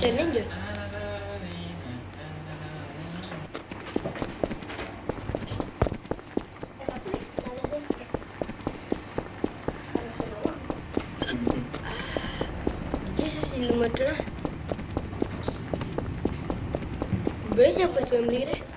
Kebetulan aja. Jadi saya. Banyak pas beli deh.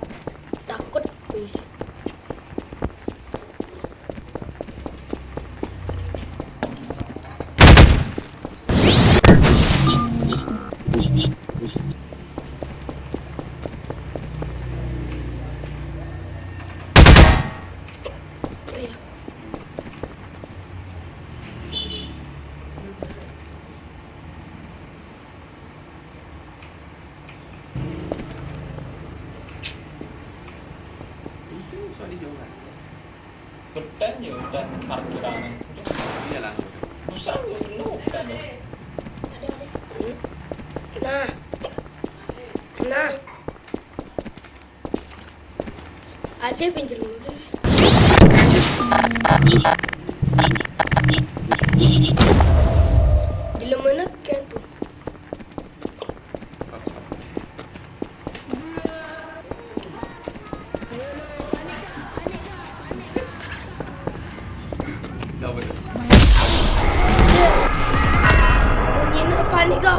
Hutan ya hutan parkiran. Iya lah. Besar ya penuh hutan. Nah. Nah. Ada pinjam dulu.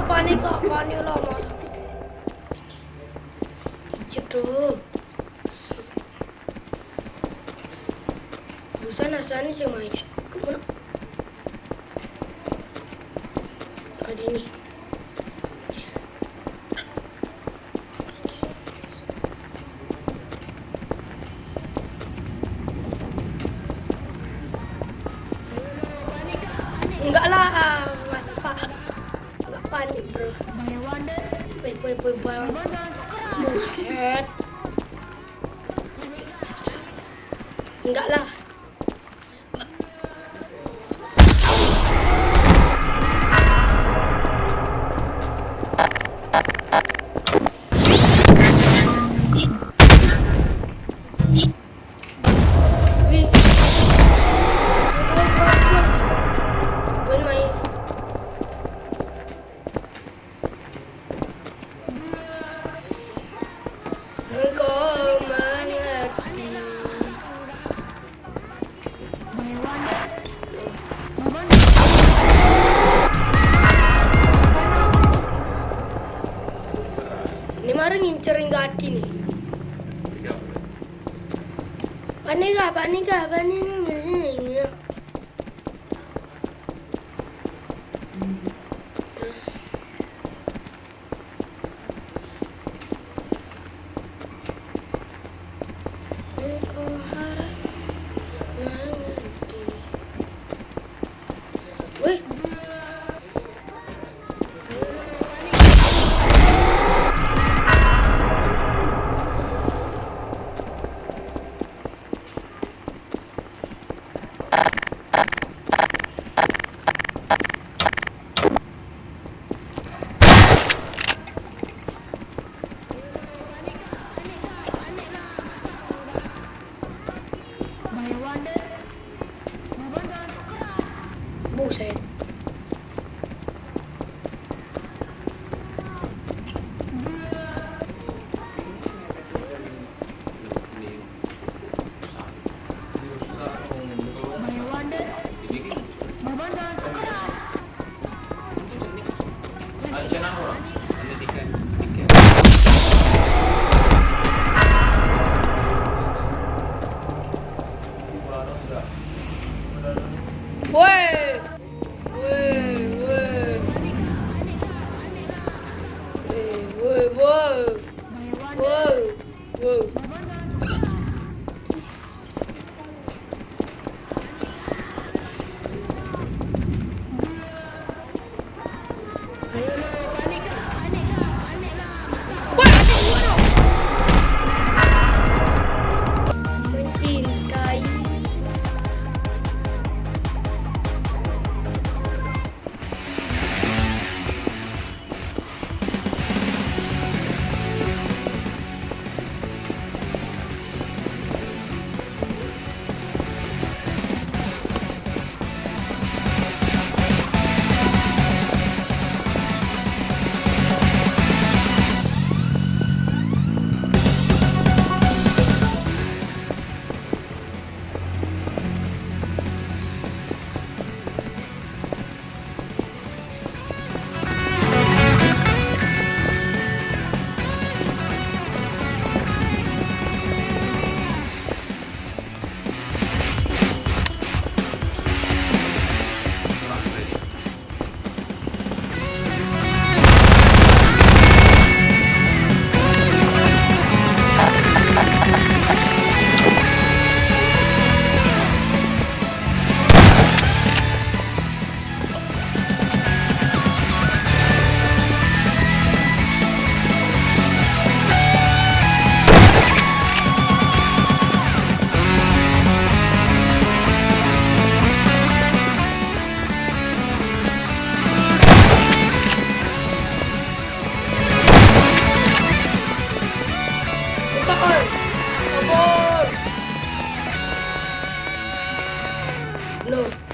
Panik gak? Panik lah masa. Cedo. Busan asani sih main. Ke mana? Ada ini. Panik, bro. Boy, boy, boy, boy. Buset. Enggak lah. Panik gak? Panik gak? Panik gak? Engkau buset. No.